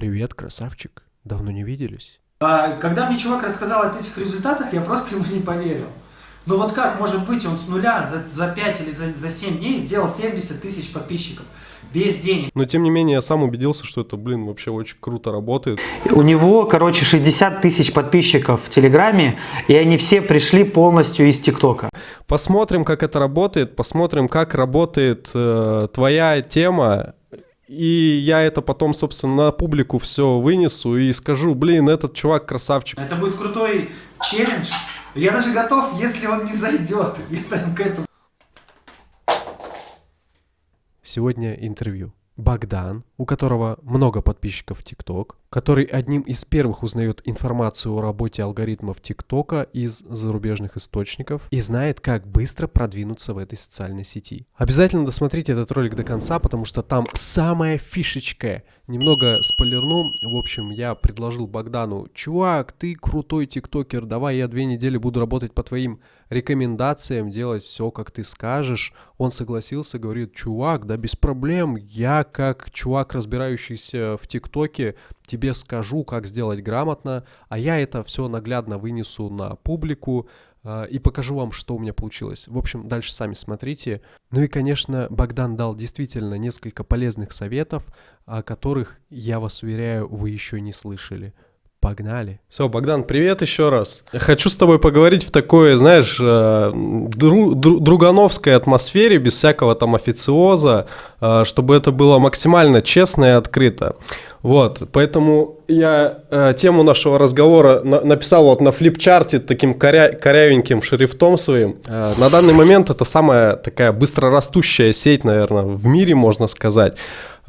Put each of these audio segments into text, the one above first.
Привет, красавчик. Давно не виделись. А, когда мне чувак рассказал о этих результатах, я просто ему не поверил. Ну вот как может быть, он с нуля за, за 5 или за, за 7 дней сделал 70 тысяч подписчиков без денег. Но тем не менее, я сам убедился, что это, блин, вообще очень круто работает. У него, короче, 60 тысяч подписчиков в Телеграме, и они все пришли полностью из ТикТока. Посмотрим, как это работает, посмотрим, как работает э, твоя тема, и я это потом, собственно, на публику все вынесу и скажу, блин, этот чувак красавчик. Это будет крутой челлендж. Я даже готов, если он не зайдет. Я прям к этому. Сегодня интервью. Богдан, у которого много подписчиков в ТикТок, который одним из первых узнает информацию о работе алгоритмов ТикТока из зарубежных источников и знает, как быстро продвинуться в этой социальной сети. Обязательно досмотрите этот ролик до конца, потому что там самая фишечка. Немного спойлерну. В общем, я предложил Богдану, чувак, ты крутой тиктокер, давай я две недели буду работать по твоим рекомендациям, делать все, как ты скажешь. Он согласился, говорит, чувак, да без проблем, я как чувак, разбирающийся в ТикТоке, тебе скажу, как сделать грамотно, а я это все наглядно вынесу на публику э, и покажу вам, что у меня получилось. В общем, дальше сами смотрите. Ну и, конечно, Богдан дал действительно несколько полезных советов, о которых, я вас уверяю, вы еще не слышали. Погнали. Все, Богдан, привет еще раз. Хочу с тобой поговорить в такой, знаешь, э, дру, дру, другановской атмосфере, без всякого там официоза, э, чтобы это было максимально честно и открыто. Вот, поэтому я э, тему нашего разговора на, написал вот на флипчарте таким коря, корявеньким шрифтом своим. На данный момент это самая такая быстрорастущая сеть, наверное, в мире, можно сказать.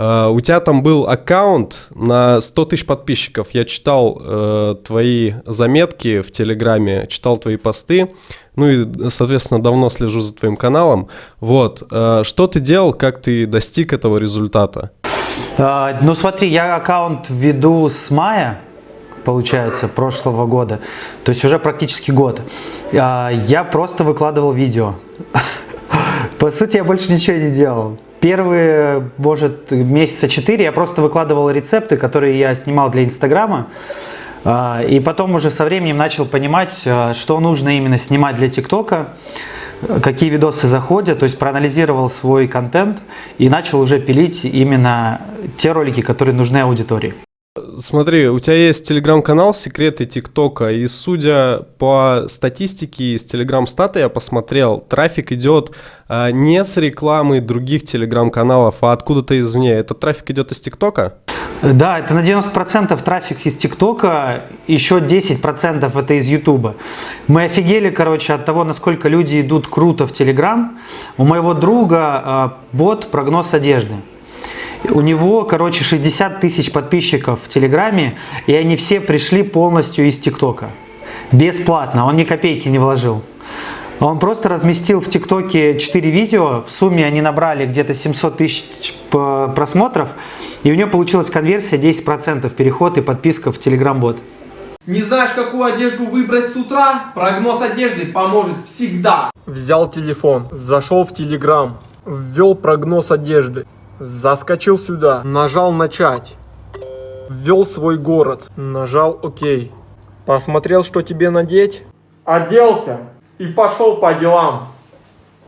Uh, у тебя там был аккаунт на 100 тысяч подписчиков. Я читал uh, твои заметки в Телеграме, читал твои посты. Ну и, соответственно, давно слежу за твоим каналом. Вот. Uh, что ты делал, как ты достиг этого результата? Ну смотри, я аккаунт веду с мая, получается, прошлого года. То есть уже практически год. Я просто выкладывал видео. По сути, я больше ничего не делал. Первые, может, месяца четыре я просто выкладывал рецепты, которые я снимал для Инстаграма. А, и потом уже со временем начал понимать, а, что нужно именно снимать для ТикТока, какие видосы заходят, то есть проанализировал свой контент и начал уже пилить именно те ролики, которые нужны аудитории. Смотри, у тебя есть телеграм-канал «Секреты ТикТока», и судя по статистике из телеграм-стата я посмотрел, трафик идет а, не с рекламы других телеграм-каналов, а откуда-то извне. Этот трафик идет из ТикТока? Да, это на 90% трафик из ТикТока, еще 10% это из Ютуба. Мы офигели, короче, от того, насколько люди идут круто в Телеграм. У моего друга а, бот «Прогноз одежды». У него, короче, 60 тысяч подписчиков в Телеграме, и они все пришли полностью из ТикТока. Бесплатно, он ни копейки не вложил. Он просто разместил в ТикТоке 4 видео, в сумме они набрали где-то 700 тысяч просмотров, и у него получилась конверсия 10% переход и подписка в Телеграм-бот. Не знаешь, какую одежду выбрать с утра? Прогноз одежды поможет всегда. Взял телефон, зашел в Телеграм, ввел прогноз одежды. Заскочил сюда, нажал начать. Ввел свой город, нажал ОК. Посмотрел, что тебе надеть. Оделся и пошел по делам.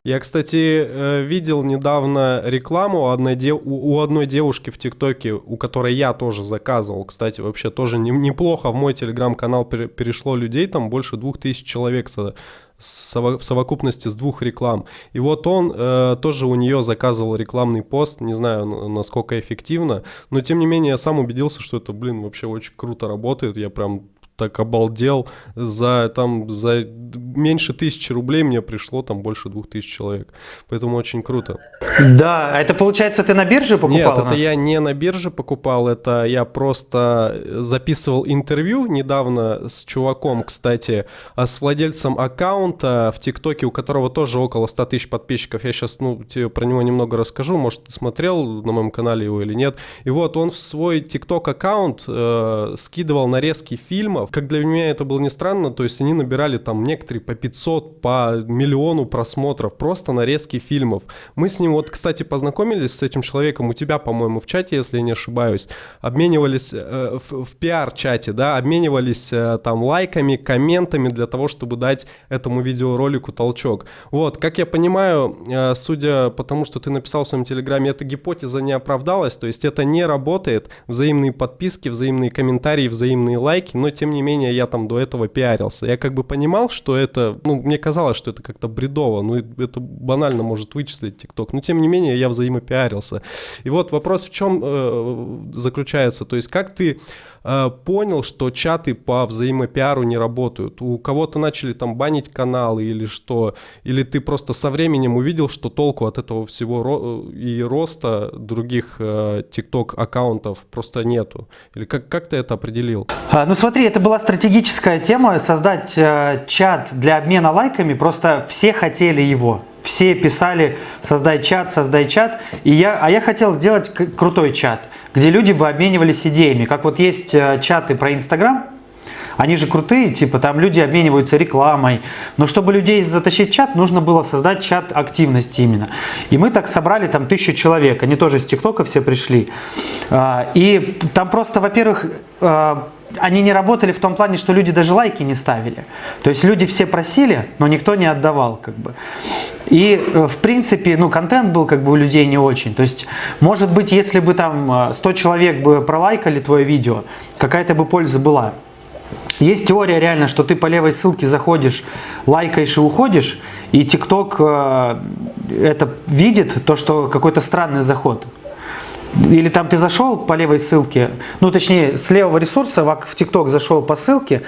Я, кстати, э, видел недавно рекламу одной дев... у одной девушки в ТикТоке, у которой я тоже заказывал. Кстати, вообще тоже неплохо. В мой телеграм-канал перешло людей, там больше двух тысяч человек в совокупности с двух реклам. И вот он э, тоже у нее заказывал рекламный пост, не знаю, насколько эффективно, но тем не менее я сам убедился, что это, блин, вообще очень круто работает. Я прям так обалдел. За, там, за меньше тысячи рублей мне пришло там больше двух тысяч человек. Поэтому очень круто. Да, а это получается ты на бирже покупал? Нет, это я не на бирже покупал, это я просто записывал интервью недавно с чуваком, кстати, а с владельцем аккаунта в ТикТоке, у которого тоже около 100 тысяч подписчиков. Я сейчас ну, тебе про него немного расскажу, может ты смотрел на моем канале его или нет. И вот он в свой ТикТок аккаунт э, скидывал нарезки фильмов, Как для меня это было не странно, то есть они набирали там некоторые по 500, по миллиону просмотров, просто нарезки фильмов. Мы с ним вот, кстати, познакомились с этим человеком у тебя, по-моему, в чате, если я не ошибаюсь, обменивались э, в, в пиар-чате, да, обменивались э, там лайками, комментами для того, чтобы дать этому видеоролику толчок. Вот, как я понимаю, э, судя по тому, что ты написал в своем телеграме, эта гипотеза не оправдалась, то есть это не работает, взаимные подписки, взаимные комментарии, взаимные лайки, но тем не менее я там до этого пиарился. Я как бы понимал, что это, ну, мне казалось, что это как-то бредово, ну, это банально может вычислить ТикТок, но тем не менее я взаимопиарился. И вот вопрос в чем э, заключается, то есть как ты понял, что чаты по взаимопиару не работают. У кого-то начали там банить каналы или что, или ты просто со временем увидел, что толку от этого всего и роста других TikTok э, аккаунтов просто нету. Или как, как ты это определил? А, ну смотри, это была стратегическая тема, создать э, чат для обмена лайками, просто все хотели его. Все писали, создай чат, создай чат. И я, а я хотел сделать крутой чат, где люди бы обменивались идеями. Как вот есть э, чаты про Инстаграм, они же крутые, типа там люди обмениваются рекламой. Но чтобы людей затащить чат, нужно было создать чат активности именно. И мы так собрали там тысячу человек. Они тоже из ТикТока все пришли. А, и там просто, во-первых, а, они не работали в том плане, что люди даже лайки не ставили. То есть люди все просили, но никто не отдавал. Как бы. И э, в принципе, ну, контент был как бы у людей не очень. То есть, может быть, если бы там 100 э, человек бы пролайкали твое видео, какая-то бы польза была. Есть теория реально, что ты по левой ссылке заходишь, лайкаешь и уходишь, и ТикТок э, это видит, то, что какой-то странный заход или там ты зашел по левой ссылке, ну точнее с левого ресурса в ТикТок зашел по ссылке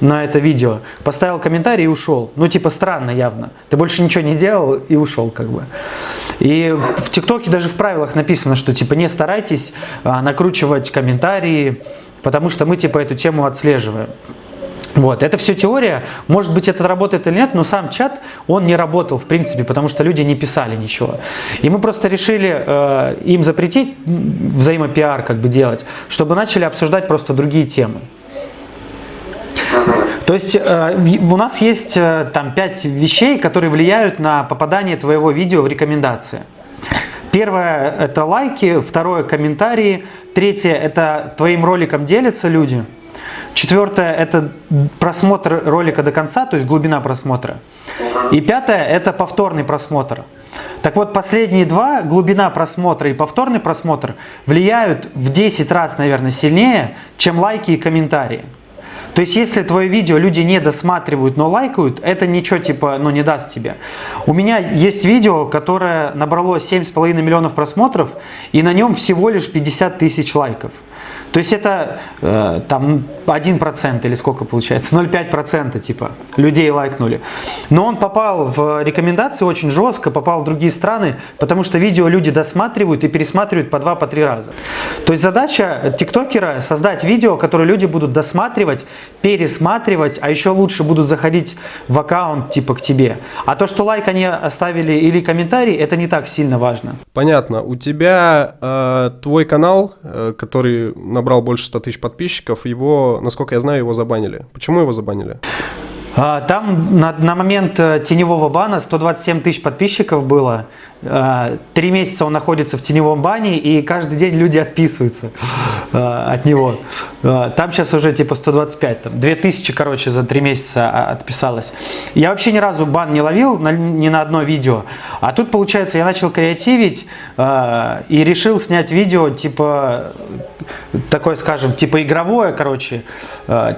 на это видео, поставил комментарий и ушел. Ну типа странно явно. Ты больше ничего не делал и ушел как бы. И в ТикТоке даже в правилах написано, что типа не старайтесь а, накручивать комментарии, потому что мы типа эту тему отслеживаем. Вот, это все теория, может быть это работает или нет, но сам чат, он не работал в принципе, потому что люди не писали ничего. И мы просто решили э, им запретить взаимопиар как бы делать, чтобы начали обсуждать просто другие темы. То есть э, у нас есть э, там пять вещей, которые влияют на попадание твоего видео в рекомендации. Первое это лайки, второе комментарии, третье это твоим роликом делятся люди – Четвертое – это просмотр ролика до конца, то есть глубина просмотра. И пятое – это повторный просмотр. Так вот, последние два, глубина просмотра и повторный просмотр, влияют в 10 раз, наверное, сильнее, чем лайки и комментарии. То есть, если твое видео люди не досматривают, но лайкают, это ничего типа, ну, не даст тебе. У меня есть видео, которое набрало 7,5 миллионов просмотров, и на нем всего лишь 50 тысяч лайков. То есть это э, там 1% или сколько получается, 0,5% типа людей лайкнули. Но он попал в рекомендации очень жестко, попал в другие страны, потому что видео люди досматривают и пересматривают по 2-3 по раза. То есть задача тиктокера создать видео, которое люди будут досматривать, пересматривать, а еще лучше будут заходить в аккаунт типа к тебе. А то, что лайк они оставили или комментарий, это не так сильно важно. Понятно. У тебя э, твой канал, э, который на набрал больше 100 тысяч подписчиков, его, насколько я знаю, его забанили. Почему его забанили? А, там на, на момент э, теневого бана 127 тысяч подписчиков было. А, три месяца он находится в теневом бане, и каждый день люди отписываются а, от него. Там сейчас уже типа 125, там 2000, короче, за три месяца отписалось. Я вообще ни разу бан не ловил ни на одно видео. А тут, получается, я начал креативить и решил снять видео, типа, такое, скажем, типа игровое, короче.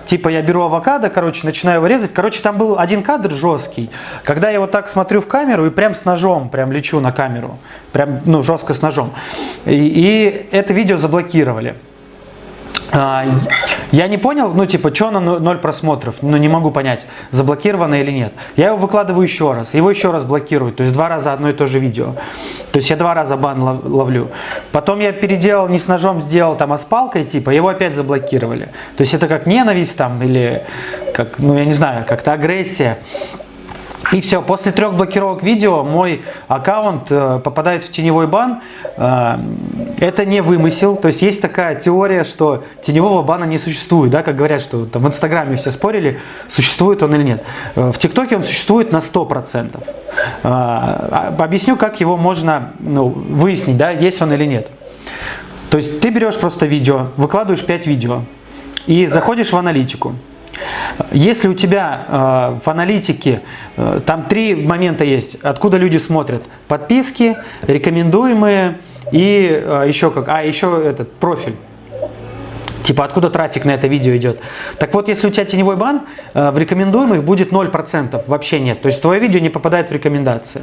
Типа я беру авокадо, короче, начинаю вырезать. Короче, там был один кадр жесткий, когда я вот так смотрю в камеру и прям с ножом прям лечу на камеру. Прям, ну, жестко с ножом. И, и это видео заблокировали. А, я не понял, ну типа, что на ноль просмотров, ну не могу понять, заблокировано или нет. Я его выкладываю еще раз, его еще раз блокируют, то есть два раза одно и то же видео. То есть я два раза бан ловлю. Потом я переделал, не с ножом сделал, там, а с палкой, типа, его опять заблокировали. То есть это как ненависть там или как, ну я не знаю, как-то агрессия. И все, после трех блокировок видео мой аккаунт э, попадает в теневой бан. Э, это не вымысел, то есть есть такая теория, что теневого бана не существует, да, как говорят, что там в Инстаграме все спорили, существует он или нет. Э, в ТикТоке он существует на 100%. Э, а, объясню, как его можно ну, выяснить, да, есть он или нет. То есть ты берешь просто видео, выкладываешь 5 видео и заходишь в аналитику. Если у тебя э, в аналитике э, там три момента есть, откуда люди смотрят: подписки, рекомендуемые и э, еще как, а еще этот профиль. Типа откуда трафик на это видео идет. Так вот, если у тебя теневой бан, э, в рекомендуемых будет 0%, вообще нет. То есть твое видео не попадает в рекомендации.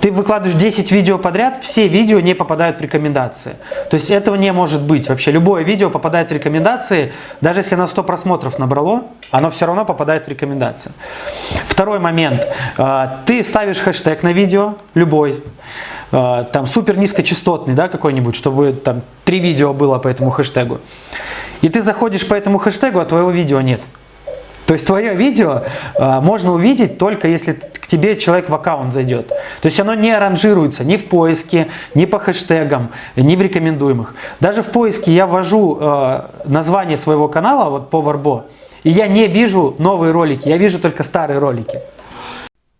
Ты выкладываешь 10 видео подряд, все видео не попадают в рекомендации. То есть этого не может быть. Вообще любое видео попадает в рекомендации, даже если оно 100 просмотров набрало, оно все равно попадает в рекомендации. Второй момент. А, ты ставишь хэштег на видео, любой, а, там супер низкочастотный, да, какой-нибудь, чтобы там три видео было по этому хэштегу. И ты заходишь по этому хэштегу, а твоего видео нет. То есть твое видео э, можно увидеть только если тебе человек в аккаунт зайдет. То есть оно не ранжируется ни в поиске, ни по хэштегам, ни в рекомендуемых. Даже в поиске я ввожу э, название своего канала, вот Варбо, и я не вижу новые ролики, я вижу только старые ролики.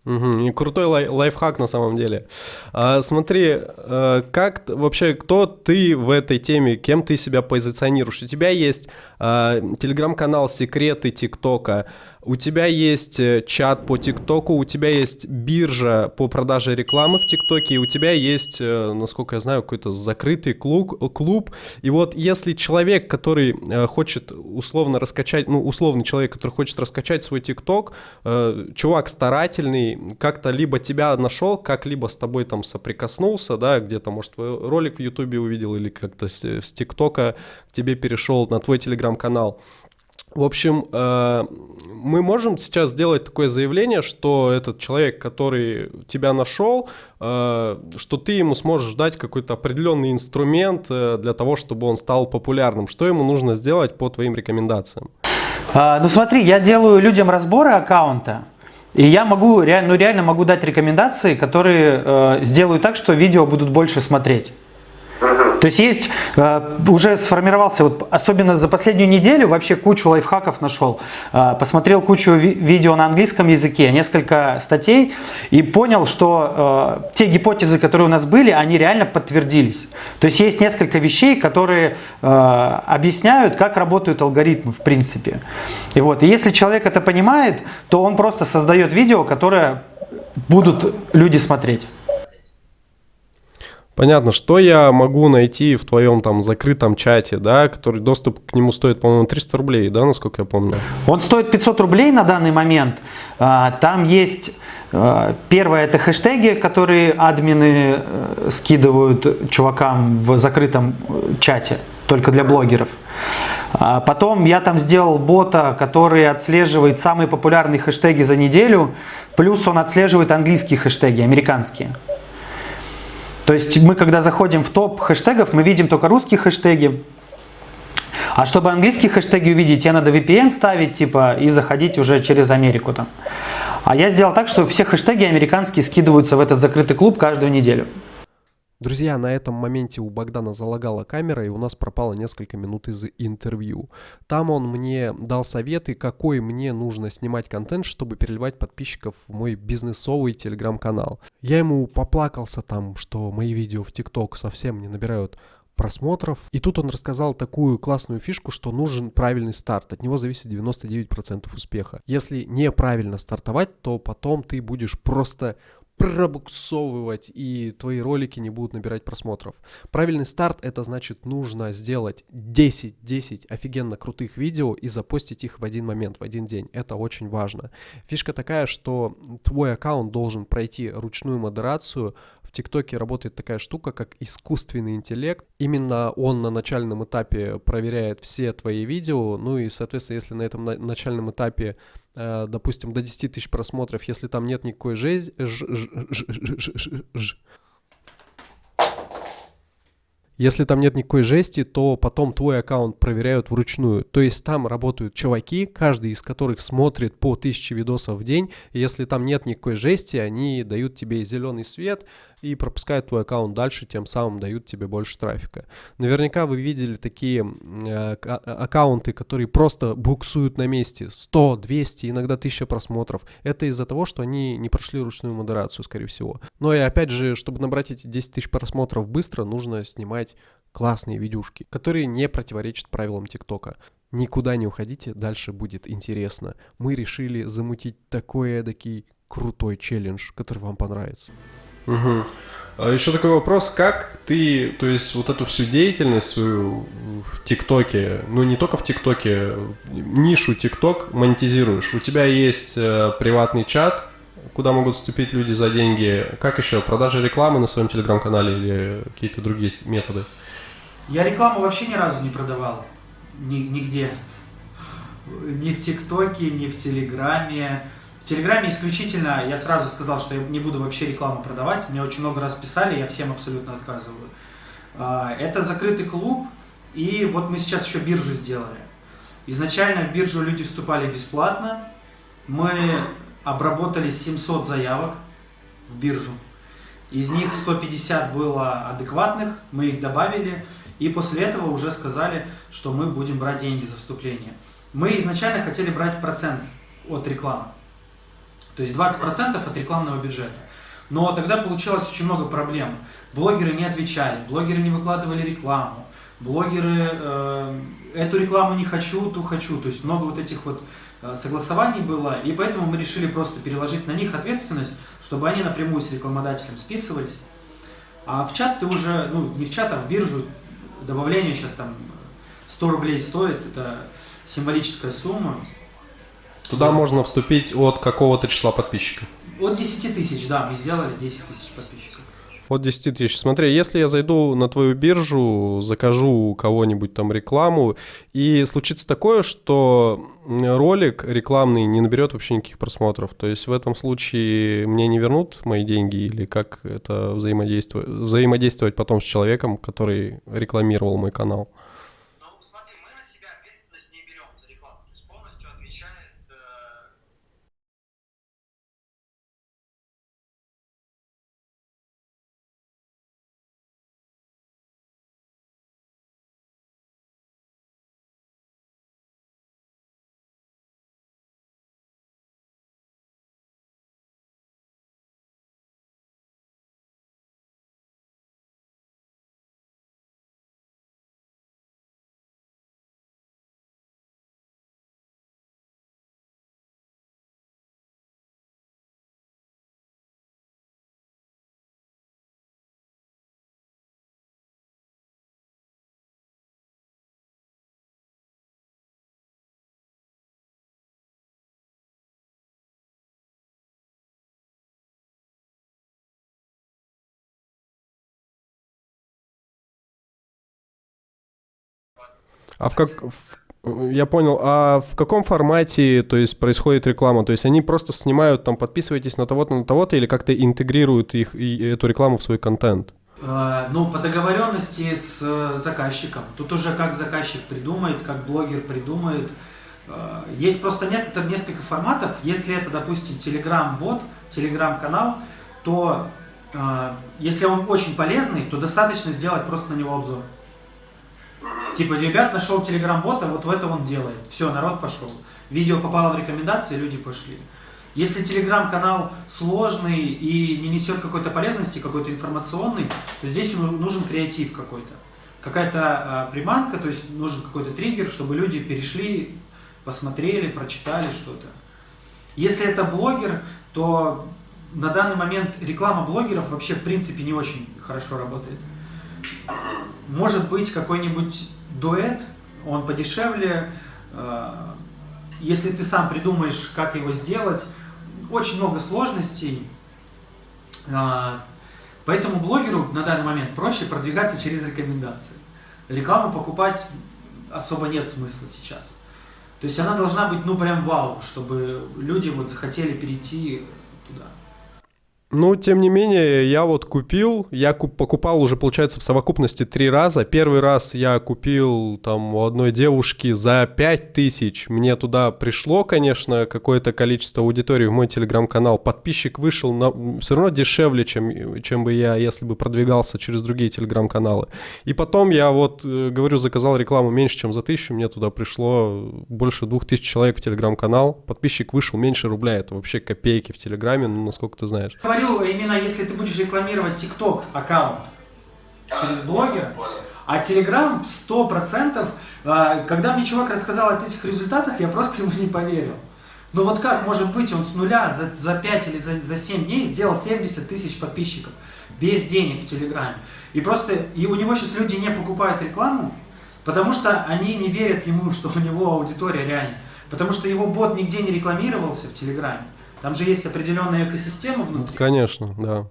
Угу, и крутой лай- лайфхак на самом деле. А, смотри, а, как вообще, кто ты в этой теме, кем ты себя позиционируешь? У тебя есть а, телеграм-канал «Секреты ТикТока», у тебя есть э, чат по ТикТоку, у тебя есть биржа по продаже рекламы в ТикТоке, у тебя есть, э, насколько я знаю, какой-то закрытый клуб, клуб. И вот если человек, который э, хочет условно раскачать, ну, условный человек, который хочет раскачать свой ТикТок, чувак старательный, как-то либо тебя нашел, как-либо с тобой там соприкоснулся, да, где-то, может, твой ролик в Ютубе увидел или как-то с ТикТока тебе перешел на твой телеграм-канал, в общем, э, мы можем сейчас сделать такое заявление, что этот человек, который тебя нашел, э, что ты ему сможешь дать какой-то определенный инструмент э, для того, чтобы он стал популярным. Что ему нужно сделать по твоим рекомендациям? А, ну смотри, я делаю людям разборы аккаунта. И я могу, ну реально могу дать рекомендации, которые э, сделают так, что видео будут больше смотреть. То есть есть, э, уже сформировался, вот особенно за последнюю неделю вообще кучу лайфхаков нашел. Э, посмотрел кучу видео на английском языке, несколько статей и понял, что э, те гипотезы, которые у нас были, они реально подтвердились. То есть есть несколько вещей, которые объясняют, как работают алгоритмы в принципе. И вот, и если человек это понимает, то он просто создает видео, которое будут люди смотреть. Понятно, что я могу найти в твоем там закрытом чате, да, который доступ к нему стоит, по-моему, 300 рублей, да, насколько я помню? Он стоит 500 рублей на данный момент. А, там есть а, Первое это хэштеги, которые админы э, скидывают чувакам в закрытом э, чате, только для блогеров. А потом я там сделал бота, который отслеживает самые популярные хэштеги за неделю, плюс он отслеживает английские хэштеги, американские. То есть мы, когда заходим в топ хэштегов, мы видим только русские хэштеги. А чтобы английские хэштеги увидеть, тебе надо VPN ставить, типа, и заходить уже через Америку там. А я сделал так, что все хэштеги американские скидываются в этот закрытый клуб каждую неделю. Друзья, на этом моменте у Богдана залагала камера, и у нас пропало несколько минут из интервью. Там он мне дал советы, какой мне нужно снимать контент, чтобы переливать подписчиков в мой бизнесовый телеграм-канал. Я ему поплакался там, что мои видео в ТикТок совсем не набирают просмотров. И тут он рассказал такую классную фишку, что нужен правильный старт. От него зависит 99% успеха. Если неправильно стартовать, то потом ты будешь просто пробуксовывать, и твои ролики не будут набирать просмотров. Правильный старт это значит нужно сделать 10-10 офигенно крутых видео и запостить их в один момент, в один день. Это очень важно. Фишка такая, что твой аккаунт должен пройти ручную модерацию, в ТикТоке работает такая штука, как искусственный интеллект. Именно он на начальном этапе проверяет все твои видео, ну и, соответственно, если на этом начальном этапе, допустим, до 10 тысяч просмотров, если там нет никакой жесть, Если там нет никакой жести, то потом твой аккаунт проверяют вручную. То есть там работают чуваки, каждый из которых смотрит по 1000 видосов в день. И если там нет никакой жести, они дают тебе зеленый свет, и пропускают твой аккаунт дальше, тем самым дают тебе больше трафика. Наверняка вы видели такие э, а, аккаунты, которые просто буксуют на месте 100, 200, иногда 1000 просмотров. Это из-за того, что они не прошли ручную модерацию, скорее всего. Но и опять же, чтобы набрать эти 10 тысяч просмотров быстро, нужно снимать классные видюшки, которые не противоречат правилам ТикТока. Никуда не уходите, дальше будет интересно. Мы решили замутить такой эдакий крутой челлендж, который вам понравится. Угу. А еще такой вопрос, как ты, то есть вот эту всю деятельность свою в ТикТоке, ну не только в ТикТоке, нишу ТикТок монетизируешь? У тебя есть э, приватный чат, куда могут вступить люди за деньги. Как еще? Продажа рекламы на своем телеграм-канале или какие-то другие методы? Я рекламу вообще ни разу не продавал. Ни, нигде. Ни в ТикТоке, ни в Телеграме. Телеграме исключительно я сразу сказал, что я не буду вообще рекламу продавать. Мне очень много раз писали, я всем абсолютно отказываю. А, это закрытый клуб, и вот мы сейчас еще биржу сделали. Изначально в биржу люди вступали бесплатно. Мы обработали 700 заявок в биржу. Из них 150 было адекватных, мы их добавили. И после этого уже сказали, что мы будем брать деньги за вступление. Мы изначально хотели брать процент от рекламы. То есть 20% от рекламного бюджета. Но тогда получалось очень много проблем. Блогеры не отвечали, блогеры не выкладывали рекламу, блогеры э, эту рекламу не хочу, ту хочу. То есть много вот этих вот э, согласований было, и поэтому мы решили просто переложить на них ответственность, чтобы они напрямую с рекламодателем списывались. А в чат ты уже, ну не в чат, а в биржу, добавление сейчас там 100 рублей стоит, это символическая сумма. Туда да. можно вступить от какого-то числа подписчиков? От 10 тысяч, да, мы сделали 10 тысяч подписчиков. От 10 тысяч. Смотри, если я зайду на твою биржу, закажу у кого-нибудь там рекламу, и случится такое, что ролик рекламный не наберет вообще никаких просмотров, то есть в этом случае мне не вернут мои деньги или как это взаимодействовать, взаимодействовать потом с человеком, который рекламировал мой канал? А в как... Я понял. А в каком формате, то есть, происходит реклама? То есть они просто снимают, там, подписывайтесь на того-то, на того-то, или как-то интегрируют их, и эту рекламу в свой контент? А, ну, по договоренности с э, заказчиком. Тут уже как заказчик придумает, как блогер придумает. А, есть просто некоторые, несколько форматов. Если это, допустим, Telegram-бот, Telegram-канал, то а, если он очень полезный, то достаточно сделать просто на него обзор. Типа, ребят, нашел телеграм-бота, вот в это он делает. Все, народ пошел. Видео попало в рекомендации, люди пошли. Если телеграм-канал сложный и не несет какой-то полезности, какой-то информационный, то здесь нужен креатив какой-то. Какая-то э, приманка, то есть нужен какой-то триггер, чтобы люди перешли, посмотрели, прочитали что-то. Если это блогер, то на данный момент реклама блогеров вообще в принципе не очень хорошо работает. Может быть какой-нибудь дуэт, он подешевле. Э, если ты сам придумаешь, как его сделать, очень много сложностей. Э, поэтому блогеру на данный момент проще продвигаться через рекомендации. Рекламу покупать особо нет смысла сейчас. То есть она должна быть, ну, прям вау, чтобы люди вот захотели перейти туда. Ну, тем не менее, я вот купил, я куп, покупал уже, получается, в совокупности три раза. Первый раз я купил там у одной девушки за 5 тысяч. Мне туда пришло, конечно, какое-то количество аудитории в мой телеграм-канал. Подписчик вышел на, все равно дешевле, чем, чем бы я, если бы продвигался через другие телеграм-каналы. И потом я вот, э, говорю, заказал рекламу меньше, чем за тысячу. Мне туда пришло больше двух тысяч человек в телеграм-канал. Подписчик вышел меньше рубля. Это вообще копейки в телеграме, ну, насколько ты знаешь говорю именно, если ты будешь рекламировать TikTok аккаунт через блогера, а Telegram 100%, а, когда мне чувак рассказал о этих результатах, я просто ему не поверил. Ну вот как может быть он с нуля за, за 5 или за, за 7 дней сделал 70 тысяч подписчиков без денег в Телеграме. И просто, и у него сейчас люди не покупают рекламу, потому что они не верят ему, что у него аудитория реальная. Потому что его бот нигде не рекламировался в Телеграме. Там же есть определенная экосистема внутри. Конечно, да.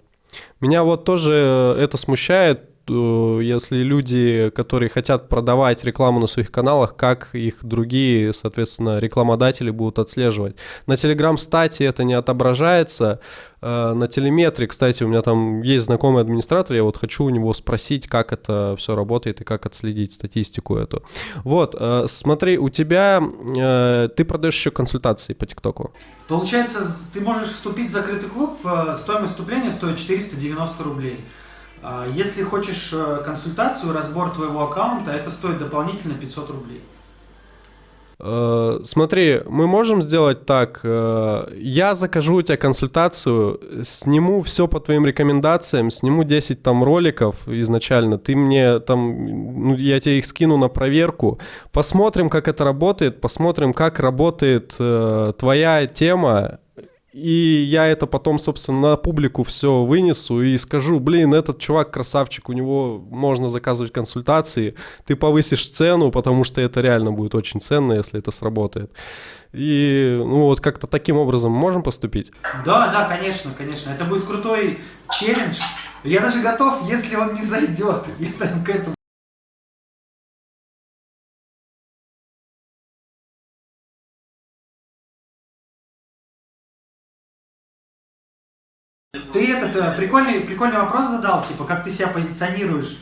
Меня вот тоже это смущает, э, если люди, которые хотят продавать рекламу на своих каналах, как их другие, соответственно, рекламодатели будут отслеживать. На Telegram стате это не отображается, Э, на телеметре, кстати, у меня там есть знакомый администратор, я вот хочу у него спросить, как это все работает и как отследить статистику эту. Вот, э, смотри, у тебя, э, ты продаешь еще консультации по ТикТоку. Получается, ты можешь вступить в закрытый клуб, стоимость вступления стоит 490 рублей. А если хочешь консультацию, разбор твоего аккаунта, это стоит дополнительно 500 рублей. Э, смотри, мы можем сделать так. Э, я закажу у тебя консультацию, сниму все по твоим рекомендациям, сниму 10 там роликов изначально. Ты мне там, ну, я тебе их скину на проверку. Посмотрим, как это работает, посмотрим, как работает э, твоя тема и я это потом, собственно, на публику все вынесу и скажу, блин, этот чувак красавчик, у него можно заказывать консультации, ты повысишь цену, потому что это реально будет очень ценно, если это сработает. И ну вот как-то таким образом можем поступить? Да, да, конечно, конечно. Это будет крутой челлендж. Я даже готов, если он не зайдет. Я там к этому Ты этот э, прикольный, прикольный вопрос задал, типа, как ты себя позиционируешь.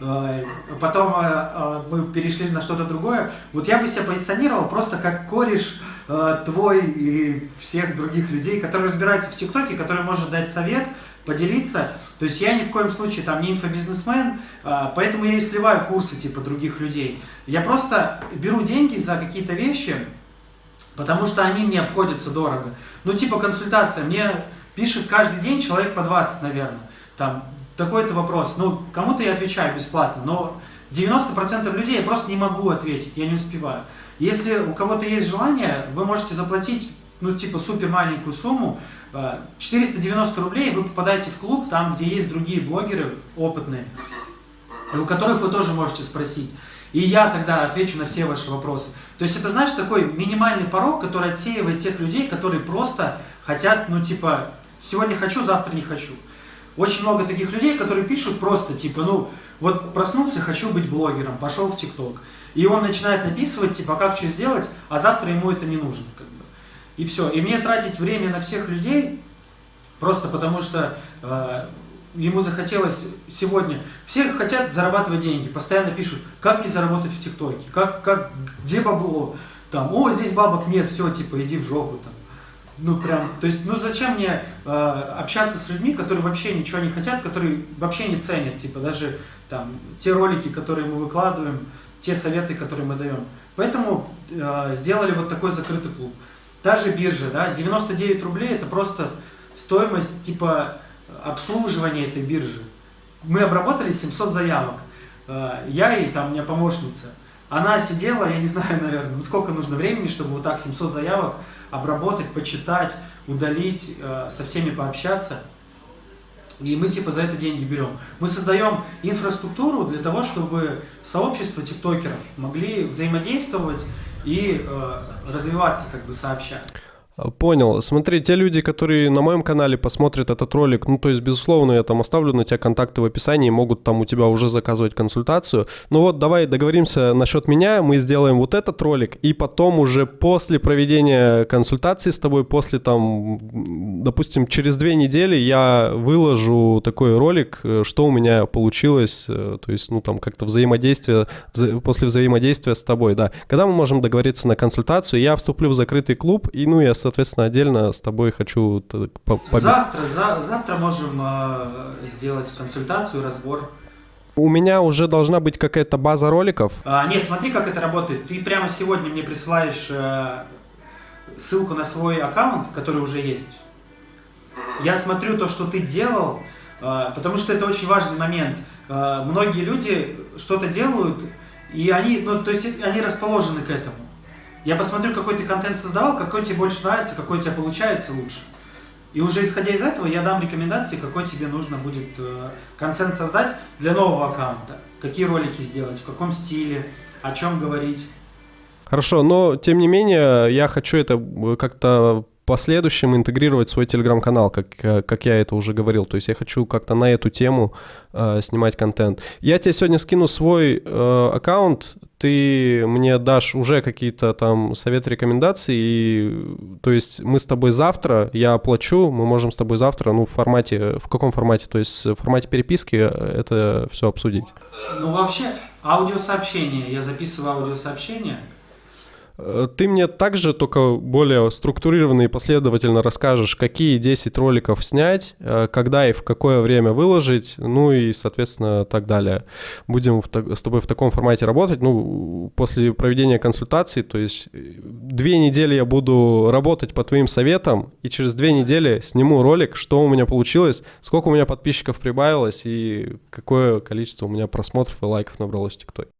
Э, потом э, мы перешли на что-то другое. Вот я бы себя позиционировал просто как кореш твой и всех других людей, которые разбираются в ТикТоке, который может дать совет, поделиться. То есть я ни в коем случае там не инфобизнесмен, поэтому я и сливаю курсы типа других людей. Я просто беру деньги за какие-то вещи, потому что они мне обходятся дорого. Ну типа консультация, мне Пишет каждый день человек по 20, наверное. Там такой-то вопрос. Ну, кому-то я отвечаю бесплатно, но 90% людей я просто не могу ответить, я не успеваю. Если у кого-то есть желание, вы можете заплатить, ну, типа, супер маленькую сумму, 490 э, рублей, вы попадаете в клуб, там, где есть другие блогеры опытные, у которых вы тоже можете спросить. И я тогда отвечу на все ваши вопросы. То есть это, знаешь, такой минимальный порог, который отсеивает тех людей, которые просто хотят, ну, типа, Сегодня хочу, завтра не хочу. Очень много таких людей, которые пишут просто, типа, ну, вот проснулся, хочу быть блогером, пошел в ТикТок. И он начинает написывать, типа, как что сделать, а завтра ему это не нужно, как бы. И все. И мне тратить время на всех людей, просто потому что э, ему захотелось сегодня... Все хотят зарабатывать деньги, постоянно пишут, как мне заработать в ТикТоке, как, как, где бабло, там, о, здесь бабок нет, все, типа, иди в жопу, там ну прям, то есть, ну зачем мне э, общаться с людьми, которые вообще ничего не хотят, которые вообще не ценят, типа даже там те ролики, которые мы выкладываем, те советы, которые мы даем. Поэтому э, сделали вот такой закрытый клуб. Та же биржа, да, 99 рублей это просто стоимость типа обслуживания этой биржи. Мы обработали 700 заявок. Э, я и там у меня помощница. Она сидела, я не знаю, наверное, ну сколько нужно времени, чтобы вот так 700 заявок обработать, почитать, удалить, э, со всеми пообщаться. И мы типа за это деньги берем. Мы создаем инфраструктуру для того, чтобы сообщество тиктокеров могли взаимодействовать и э, развиваться как бы сообща. Понял. Смотри, те люди, которые на моем канале посмотрят этот ролик, ну, то есть, безусловно, я там оставлю на тебя контакты в описании, могут там у тебя уже заказывать консультацию. Ну вот, давай договоримся насчет меня, мы сделаем вот этот ролик, и потом уже после проведения консультации с тобой, после там, допустим, через две недели я выложу такой ролик, э, что у меня получилось, э, то есть, ну, там, как-то взаимодействие, вза после взаимодействия с тобой, да. Когда мы можем договориться на консультацию, я вступлю в закрытый клуб, и, ну, я, соответственно, отдельно с тобой хочу побеседовать. Завтра, за, завтра можем э, сделать консультацию, разбор. У меня уже должна быть какая-то база роликов. А, нет, смотри, как это работает. Ты прямо сегодня мне присылаешь э, ссылку на свой аккаунт, который уже есть. Я смотрю то, что ты делал, э, потому что это очень важный момент. Э, многие люди что-то делают, и они, ну, то есть они расположены к этому. Я посмотрю, какой ты контент создавал, какой тебе больше нравится, какой у тебя получается лучше. И уже исходя из этого я дам рекомендации, какой тебе нужно будет э, контент создать для нового аккаунта. Какие ролики сделать, в каком стиле, о чем говорить. Хорошо, но тем не менее я хочу это как-то последующем интегрировать свой телеграм-канал, как, как я это уже говорил. То есть я хочу как-то на эту тему э, снимать контент. Я тебе сегодня скину свой э, аккаунт, ты мне дашь уже какие-то там советы, рекомендации, и, то есть мы с тобой завтра, я оплачу, мы можем с тобой завтра, ну, в формате, в каком формате, то есть в формате переписки это все обсудить. Ну, вообще, аудиосообщение, я записываю аудиосообщение, Э, ты мне также только более структурированно и последовательно расскажешь, какие 10 роликов снять, э, когда и в какое время выложить, ну и, соответственно, так далее. Будем с тобой в таком формате работать. Ну, после проведения консультации, то есть э, две недели я буду работать по твоим советам, и через две недели сниму ролик, что у меня получилось, сколько у меня подписчиков прибавилось и какое количество у меня просмотров и лайков набралось в ТикТоке.